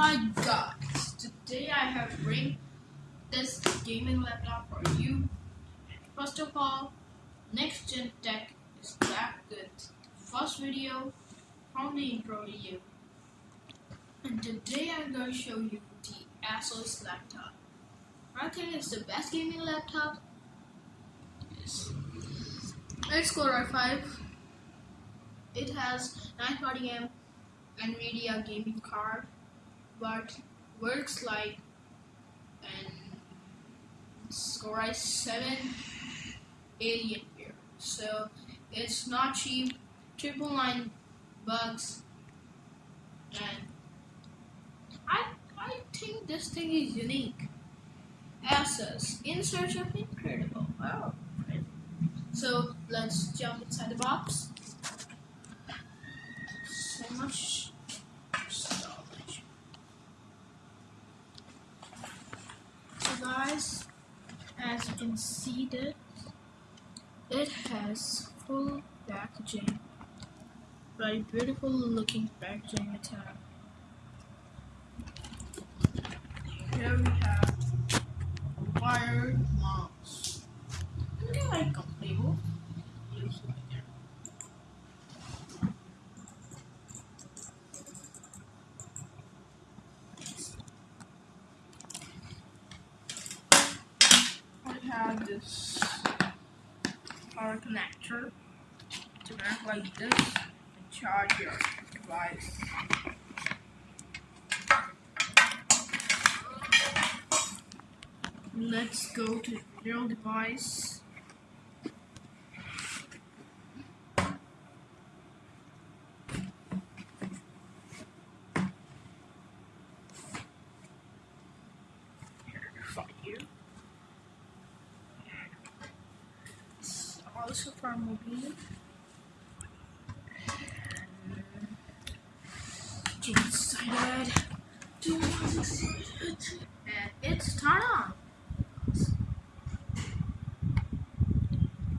Hi guys, today I have bring this gaming laptop for you. First of all, next gen tech is that good. First video from the intro video. And today I'm going to show you the Asus laptop. I think it's the best gaming laptop. It's, it's Core i5. It has 940M NVIDIA gaming card but works like an Core i7 Alien here. So it's not cheap, triple nine bucks, and I I think this thing is unique. Asus in search of incredible. Wow. So let's jump inside the box. So much storage. So guys, as you can see that it has full packaging. Very beautiful looking packaging it. Here we have wired mouse. They're like comfortable. Looks like that. I have this power connector to work like this and charge your device. Let's go to real device. Here, right here. It's also for excited. Too much excited. And it's turn on.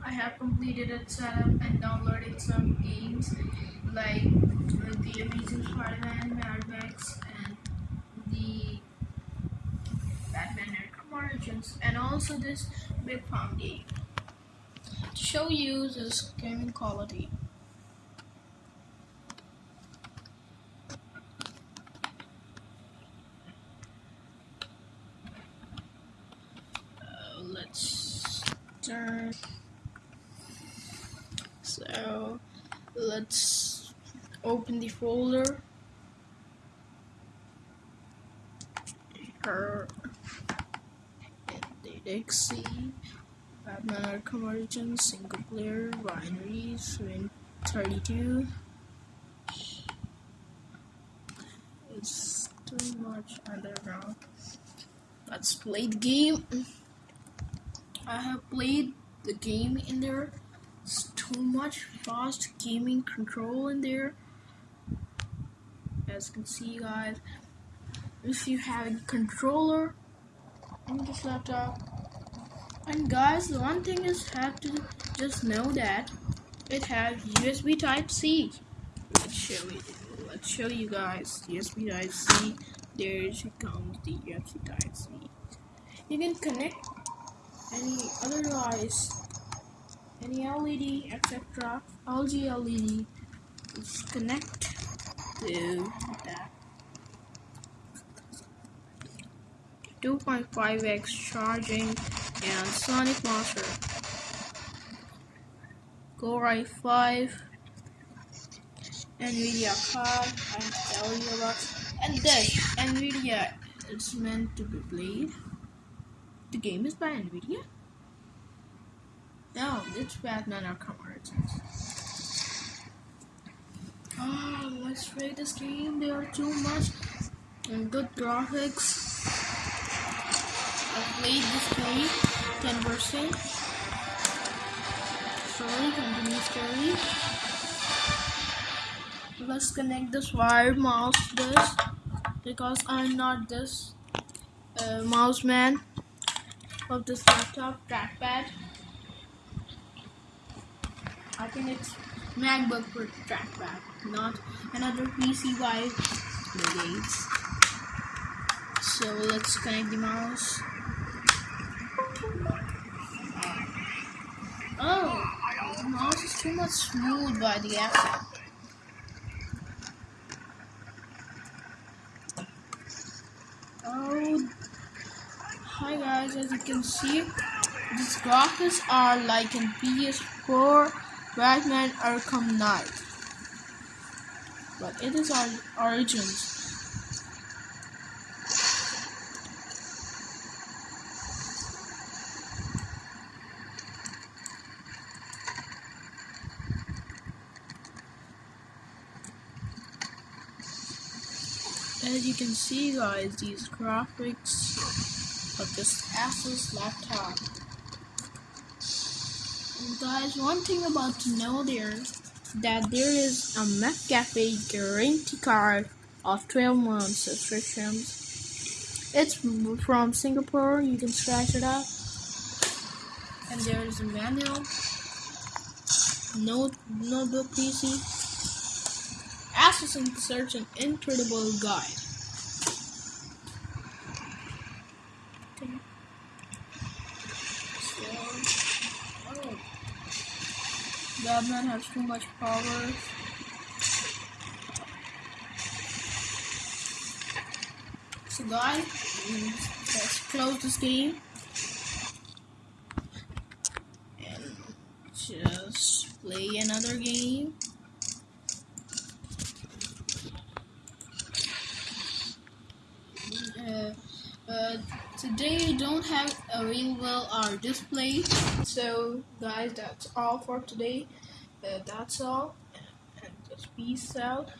I have completed its setup and downloaded some games like uh, The Amazing Spider-Man, Mad Max, and the Batman Arkham Origins, and also this Big Farm game to show you this gaming quality. Uh, let's turn. So let's open the folder. Her DXC, Batman Arkham Origins, single player, binaries, Win 32. It's too much underground. Let's play the game. I have played the game in there. It's too much fast gaming control in there. As you can see, guys, if you have a controller in this laptop, and guys, the one thing is have to just know that it has USB Type C. Let's show you. Let's show you guys USB Type C. There she comes the USB Type C. You can connect any other device any LED etc LG LED is connect to that 2.5x charging and SonicMaster Core i5 Nvidia card and tell you about and this Nvidia it's meant to be played the game is by Nvidia no, it's Batman Arkham Origins. Oh, let's rate this game. There are too much and good graphics. I played this game 10%. Sorry, continue story. Let's connect this wired mouse this because I'm not this uh, mouse man of this laptop trackpad. I think it's MacBook for trackpad, not another PC Bill Gates. So let's connect the mouse. Oh, the mouse is too much smooth by the effect. Oh, hi guys, as you can see, these graphics are like in PS4 Batman Arkham Knight. But it is our origins. As you can see guys, these graphics of this Asus laptop. And guys, one thing about to know there that there is a McAfee guarantee card of 12 months subscriptions. It's from Singapore, you can scratch it up. And there is a manual, note, notebook PC, And search an incredible guide. Batman has too much power. So guys, let's close this game. And just play another game. Uh, uh, today don't have a real well our display. So guys that's all for today. Uh, that's all. And just peace out